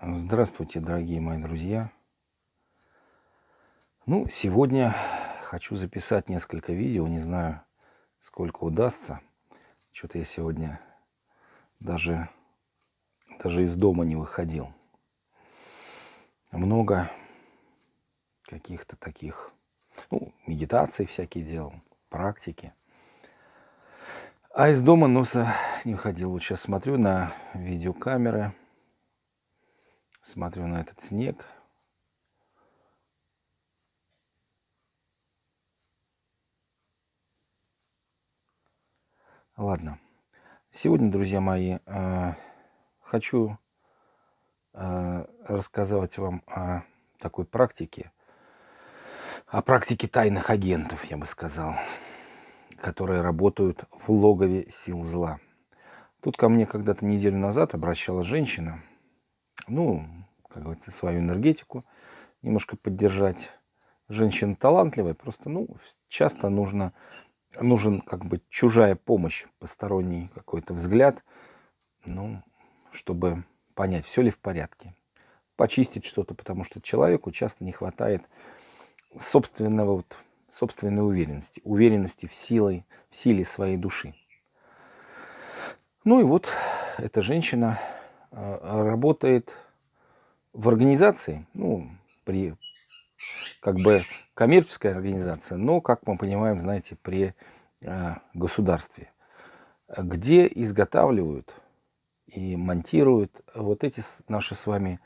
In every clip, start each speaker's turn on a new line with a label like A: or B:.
A: Здравствуйте, дорогие мои друзья. Ну, сегодня хочу записать несколько видео, не знаю, сколько удастся. Что-то я сегодня даже, даже из дома не выходил. Много каких-то таких, ну, медитаций всякие делал, практики. А из дома носа не выходил. Вот сейчас смотрю на видеокамеры, смотрю на этот снег. Ладно. Сегодня, друзья мои, э, хочу э, рассказывать вам о такой практике, о практике тайных агентов, я бы сказал которые работают в логове сил зла. Тут ко мне когда-то неделю назад обращалась женщина, ну, как говорится, свою энергетику немножко поддержать. Женщина талантливая, просто, ну, часто нужно, нужен как бы чужая помощь, посторонний какой-то взгляд, ну, чтобы понять, все ли в порядке. Почистить что-то, потому что человеку часто не хватает собственного вот собственной уверенности, уверенности в, силой, в силе своей души. Ну и вот эта женщина а, работает в организации, ну, при как бы коммерческой организации, но, как мы понимаем, знаете, при э, государстве, где изготавливают и монтируют вот эти наши с вами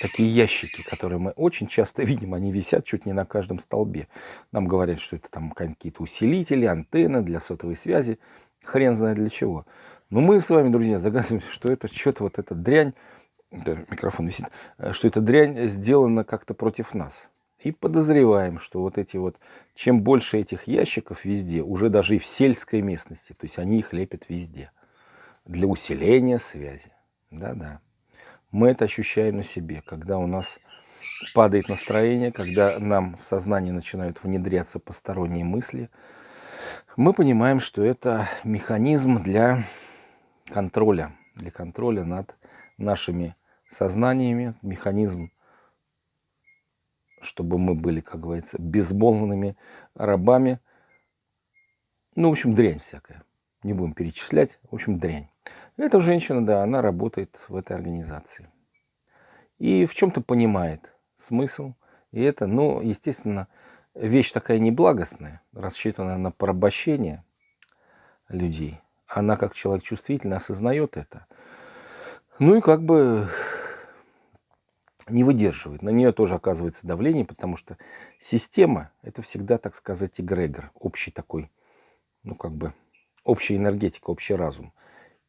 A: такие ящики, которые мы очень часто видим, они висят чуть не на каждом столбе. Нам говорят, что это там какие-то усилители, антенны для сотовой связи, хрен знает для чего. Но мы с вами, друзья, загадываемся, что это что-то вот эта дрянь, да, микрофон висит, э, что эта дрянь сделана как-то против нас. И подозреваем, что вот эти вот, чем больше этих ящиков везде, уже даже и в сельской местности, то есть они их лепят везде, для усиления связи. Да-да мы это ощущаем на себе, когда у нас падает настроение, когда нам в сознание начинают внедряться посторонние мысли, мы понимаем, что это механизм для контроля, для контроля над нашими сознаниями, механизм, чтобы мы были, как говорится, безмолвными рабами. Ну, в общем, дрянь всякая. Не будем перечислять. В общем, дрянь. Эта женщина, да, она работает в этой организации. И в чем-то понимает смысл. И это, ну, естественно, вещь такая неблагостная, рассчитанная на порабощение людей. Она, как человек чувствительный, осознает это. Ну и как бы не выдерживает. На нее тоже оказывается давление, потому что система – это всегда, так сказать, эгрегор, общий такой, ну как бы, общая энергетика, общий разум.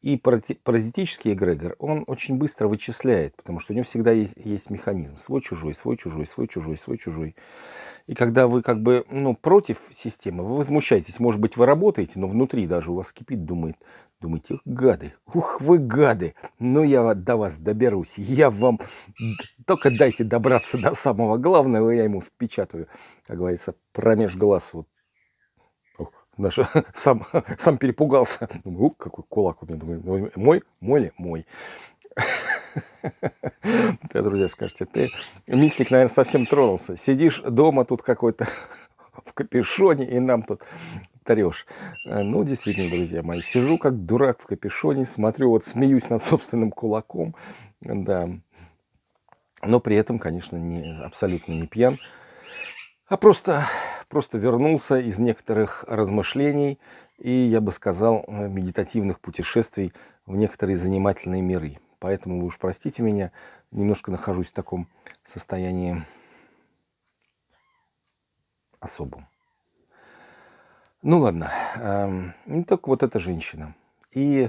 A: И паразитический эгрегор, он очень быстро вычисляет, потому что у него всегда есть, есть механизм. Свой-чужой, свой-чужой, свой-чужой, свой-чужой. И когда вы как бы ну, против системы, вы возмущаетесь. Может быть, вы работаете, но внутри даже у вас кипит, думает, думаете, гады, ух вы гады, ну я до вас доберусь, я вам, только дайте добраться до самого главного, я ему впечатаю, как говорится, промеж глаз вот Наш, сам, сам перепугался. Думаю, какой кулак у меня. Думаю, мой, мой ли? Мой. Да, друзья, скажете, ты, мистик, наверное, совсем тронулся. Сидишь дома тут какой-то в капюшоне и нам тут трешь. Ну, действительно, друзья мои, сижу как дурак в капюшоне, смотрю, вот смеюсь над собственным кулаком, да. Но при этом, конечно, не, абсолютно не пьян, а просто просто вернулся из некоторых размышлений и, я бы сказал, э, медитативных путешествий в некоторые занимательные миры. Поэтому вы уж простите меня, немножко нахожусь в таком состоянии особом. Ну ладно, эм, не только вот эта женщина. И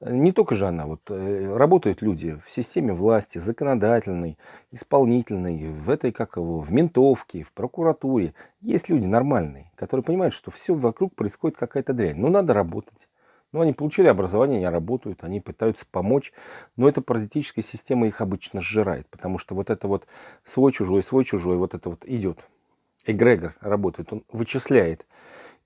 A: не только же она, вот э, работают люди в системе власти, законодательной, исполнительной, в этой, как его, в ментовке, в прокуратуре. Есть люди нормальные, которые понимают, что все вокруг происходит какая-то дрянь. Ну, надо работать. Ну, они получили образование, они работают, они пытаются помочь, но эта паразитическая система их обычно сжирает, потому что вот это вот свой-чужой, свой-чужой, вот это вот идет. Эгрегор работает, он вычисляет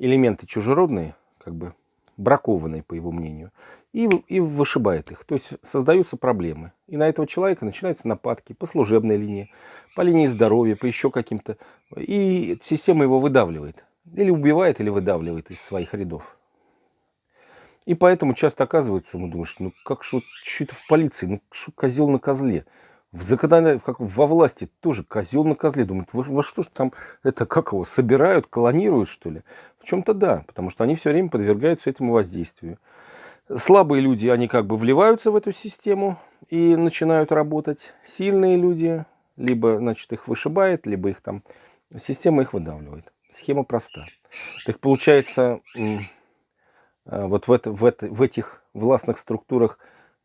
A: элементы чужеродные, как бы бракованные, по его мнению, и, и вышибает их. То есть создаются проблемы. И на этого человека начинаются нападки по служебной линии, по линии здоровья, по еще каким-то. И система его выдавливает. Или убивает, или выдавливает из своих рядов. И поэтому часто оказывается, мы думаем, ну как же вот что это в полиции, ну что козел на козле. В законодательной, как во власти тоже козел на козле. Думают, во, во что ж там это, как его, собирают, колонируют, что ли? В чем-то да, потому что они все время подвергаются этому воздействию. Слабые люди, они как бы вливаются в эту систему и начинают работать. Сильные люди, либо, значит, их вышибает, либо их там, система их выдавливает. Схема проста. Так получается, э, вот в, это, в, это, в этих властных структурах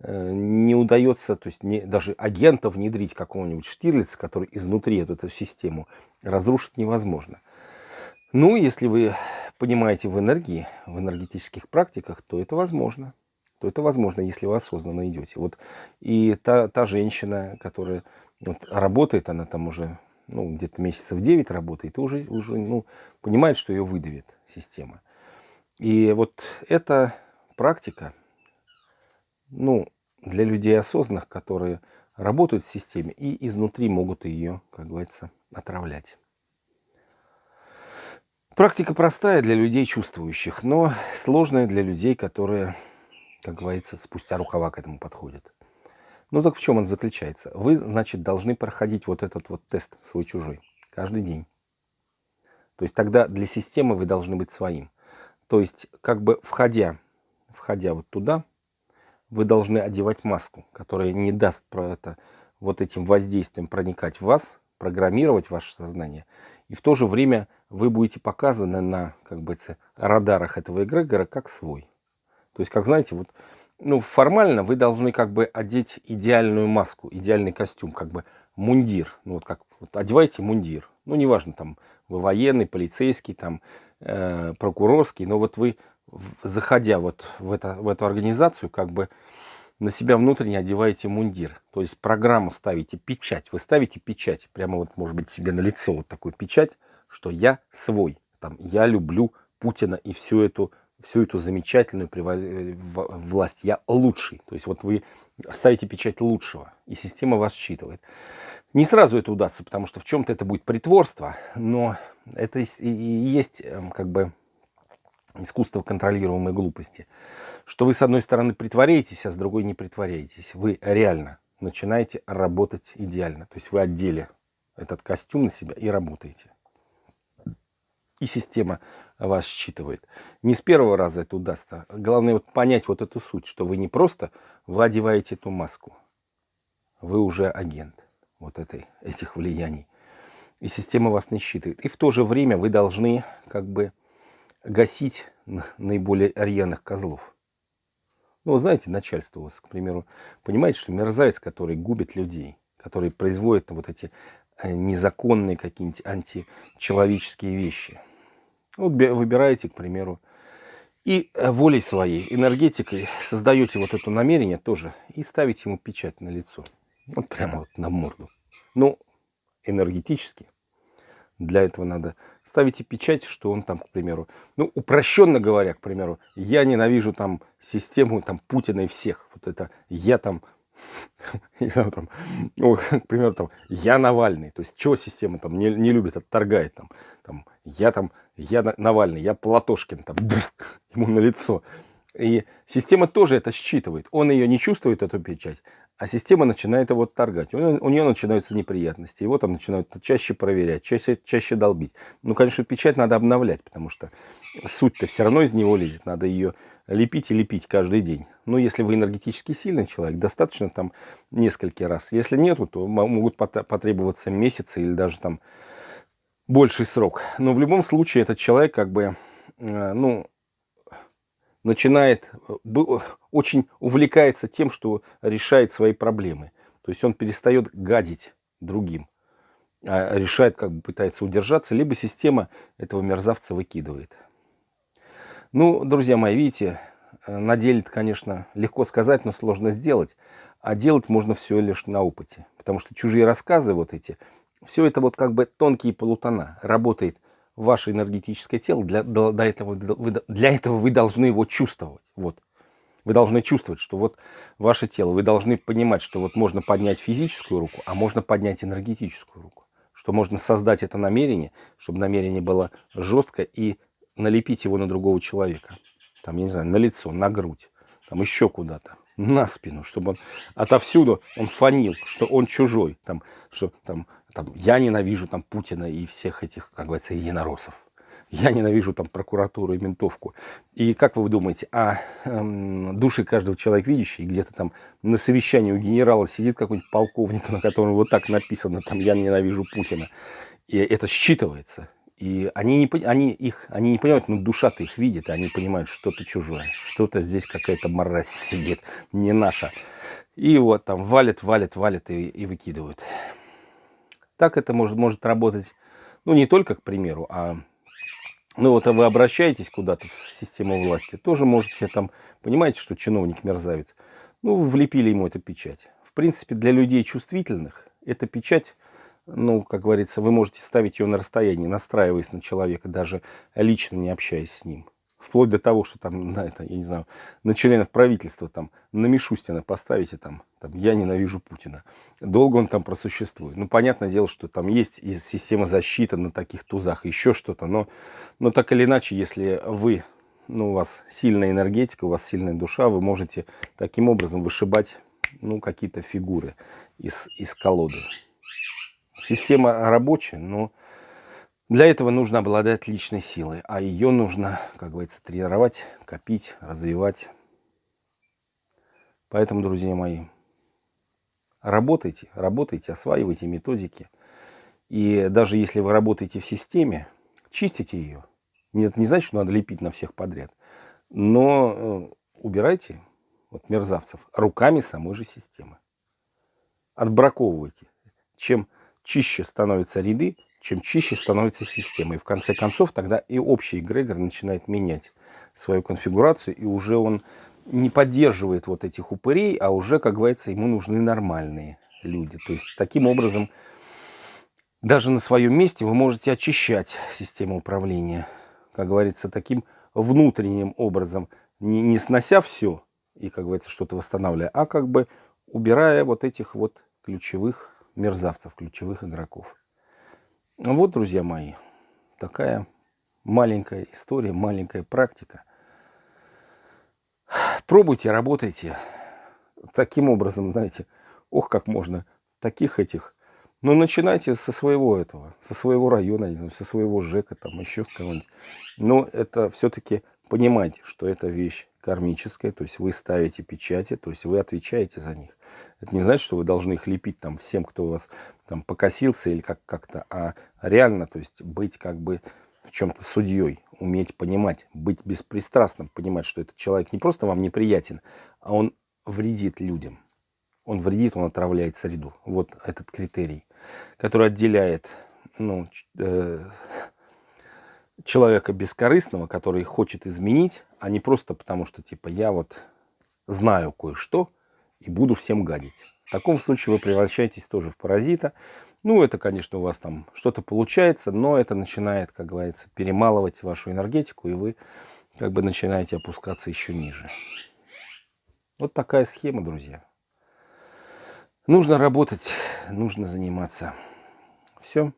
A: не удается, то есть не, даже агента внедрить какого-нибудь Штирлица, который изнутри эту, эту систему разрушить невозможно. Ну, если вы понимаете в энергии, в энергетических практиках, то это возможно. То это возможно, если вы осознанно идете. Вот и та, та женщина, которая вот, работает, она там уже ну, где-то месяцев 9 работает, и уже, уже ну, понимает, что ее выдавит система. И вот эта практика, ну, для людей осознанных, которые работают в системе и изнутри могут ее, как говорится, отравлять. Практика простая для людей чувствующих, но сложная для людей, которые, как говорится, спустя рукава к этому подходят. Ну так в чем он заключается? Вы, значит, должны проходить вот этот вот тест свой-чужой каждый день. То есть тогда для системы вы должны быть своим. То есть как бы входя, входя вот туда, вы должны одевать маску, которая не даст про это, вот этим воздействием проникать в вас, программировать ваше сознание – и в то же время вы будете показаны на как бы, радарах этого эгрегора как свой. То есть, как знаете, вот, ну, формально вы должны как бы одеть идеальную маску, идеальный костюм, как бы мундир. Ну, вот как вот одевайте мундир. Ну, неважно, там, вы военный, полицейский, там, э, прокурорский, но вот вы, заходя вот в, это, в эту организацию, как бы на себя внутренне одеваете мундир. То есть программу ставите, печать. Вы ставите печать, прямо вот может быть себе на лицо вот такую печать, что я свой. Там, я люблю Путина и всю эту, всю эту замечательную э, власть. Я лучший. То есть вот вы ставите печать лучшего, и система вас считывает. Не сразу это удастся, потому что в чем-то это будет притворство, но это и есть эм, как бы искусство контролируемой глупости. Что вы с одной стороны притворяетесь, а с другой не притворяетесь. Вы реально начинаете работать идеально. То есть вы одели этот костюм на себя и работаете. И система вас считывает. Не с первого раза это удастся. Главное вот понять вот эту суть, что вы не просто вы одеваете эту маску. Вы уже агент вот этой, этих влияний. И система вас не считывает. И в то же время вы должны как бы гасить наиболее рьяных козлов. Ну, вы знаете, начальство у вас, к примеру, понимаете, что мерзавец, который губит людей, который производит вот эти э, незаконные какие-нибудь античеловеческие вещи. Вот выбираете, к примеру, и э, волей своей, энергетикой создаете вот это намерение тоже и ставите ему печать на лицо. Вот прямо вот на морду. Ну, энергетически. Для этого надо ставите печать, что он там, к примеру, ну, упрощенно говоря, к примеру, я ненавижу там систему там Путина и всех. Вот это я там, там ну, к примеру, там, я Навальный. То есть, чего система там не, не любит, отторгает там, там, я там, я Навальный, я Платошкин, там, ему на лицо. И система тоже это считывает. Он ее не чувствует, эту печать, а система начинает его торгать. У, у нее начинаются неприятности. Его там начинают чаще проверять, чаще, чаще долбить. Ну, конечно, печать надо обновлять, потому что суть-то все равно из него лезет. Надо ее лепить и лепить каждый день. Но если вы энергетически сильный человек, достаточно там несколько раз. Если нету, то могут потребоваться месяцы или даже там больший срок. Но в любом случае этот человек как бы, э, ну, начинает, э, очень увлекается тем, что решает свои проблемы. То есть он перестает гадить другим, а решает, как бы пытается удержаться, либо система этого мерзавца выкидывает. Ну, друзья мои, видите, э, на деле конечно, легко сказать, но сложно сделать. А делать можно все лишь на опыте. Потому что чужие рассказы вот эти, все это вот как бы тонкие полутона. Работает ваше энергетическое тело, для, для, этого, для этого вы должны его чувствовать. Вот. Вы должны чувствовать, что вот ваше тело, вы должны понимать, что вот можно поднять физическую руку, а можно поднять энергетическую руку. Что можно создать это намерение, чтобы намерение было жестко и налепить его на другого человека. Там, я не знаю, на лицо, на грудь, там еще куда-то, на спину, чтобы он отовсюду он фанил, что он чужой, там, что там, там я ненавижу там Путина и всех этих, как говорится, единороссов. Я ненавижу там прокуратуру и ментовку. И как вы думаете, а эм, души каждого человека видящий, где-то там на совещании у генерала сидит какой-нибудь полковник, на котором вот так написано, там, я ненавижу Путина. И это считывается. И они не, они, их, они не понимают, но душа-то их видит, и они понимают, что-то чужое, что-то здесь какая-то мразь сидит, не наша. И вот там валят, валят, валят и, и выкидывают. Так это может, может работать, ну не только, к примеру, а ну вот а вы обращаетесь куда-то в систему власти, тоже можете там, понимаете, что чиновник мерзавец, ну влепили ему эту печать. В принципе, для людей чувствительных эта печать ну, как говорится, вы можете ставить ее на расстоянии, настраиваясь на человека, даже лично не общаясь с ним. Вплоть до того, что там, на это, я не знаю, на членов правительства там, на Мишустина поставите там, там, я ненавижу Путина. Долго он там просуществует. Ну, понятное дело, что там есть и система защиты на таких тузах, еще что-то, но, но так или иначе, если вы, ну, у вас сильная энергетика, у вас сильная душа, вы можете таким образом вышибать, ну, какие-то фигуры из, из колоды. Система рабочая, но для этого нужно обладать личной силой, а ее нужно, как говорится, тренировать, копить, развивать. Поэтому, друзья мои, работайте, работайте, осваивайте методики. И даже если вы работаете в системе, чистите ее. Это не значит, что надо лепить на всех подряд. Но э, убирайте вот, мерзавцев руками самой же системы. Отбраковывайте. Чем чище становятся ряды, чем чище становится система. И в конце концов тогда и общий эгрегор начинает менять свою конфигурацию, и уже он не поддерживает вот этих упырей, а уже, как говорится, ему нужны нормальные люди. То есть таким образом, даже на своем месте вы можете очищать систему управления, как говорится, таким внутренним образом, не, не снося все и, как говорится, что-то восстанавливая, а как бы убирая вот этих вот ключевых мерзавцев, ключевых игроков. Ну вот, друзья мои, такая маленькая история, маленькая практика. Пробуйте, работайте. Таким образом, знаете, ох, как можно таких этих. Ну, начинайте со своего этого, со своего района, со своего ЖЭКа, там еще с кого-нибудь. Но это все-таки понимайте, что это вещь кармическая, то есть вы ставите печати, то есть вы отвечаете за них. Это не значит, что вы должны их лепить там всем, кто у вас там покосился или как- как-то, а реально, то есть быть как бы в чем-то судьей, уметь понимать, быть беспристрастным, понимать, что этот человек не просто вам неприятен, а он вредит людям. Он вредит, он отравляет среду. Вот этот критерий, который отделяет ну, э, человека бескорыстного, который хочет изменить, а не просто потому, что типа я вот знаю кое-что, и буду всем гадить. В таком случае вы превращаетесь тоже в паразита. Ну, это, конечно, у вас там что-то получается, но это начинает, как говорится, перемалывать вашу энергетику, и вы как бы начинаете опускаться еще ниже. Вот такая схема, друзья. Нужно работать, нужно заниматься. Все.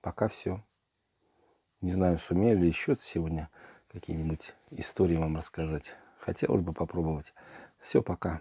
A: Пока все. Не знаю, сумею ли еще сегодня какие-нибудь истории вам рассказать. Хотелось бы попробовать. Все, пока.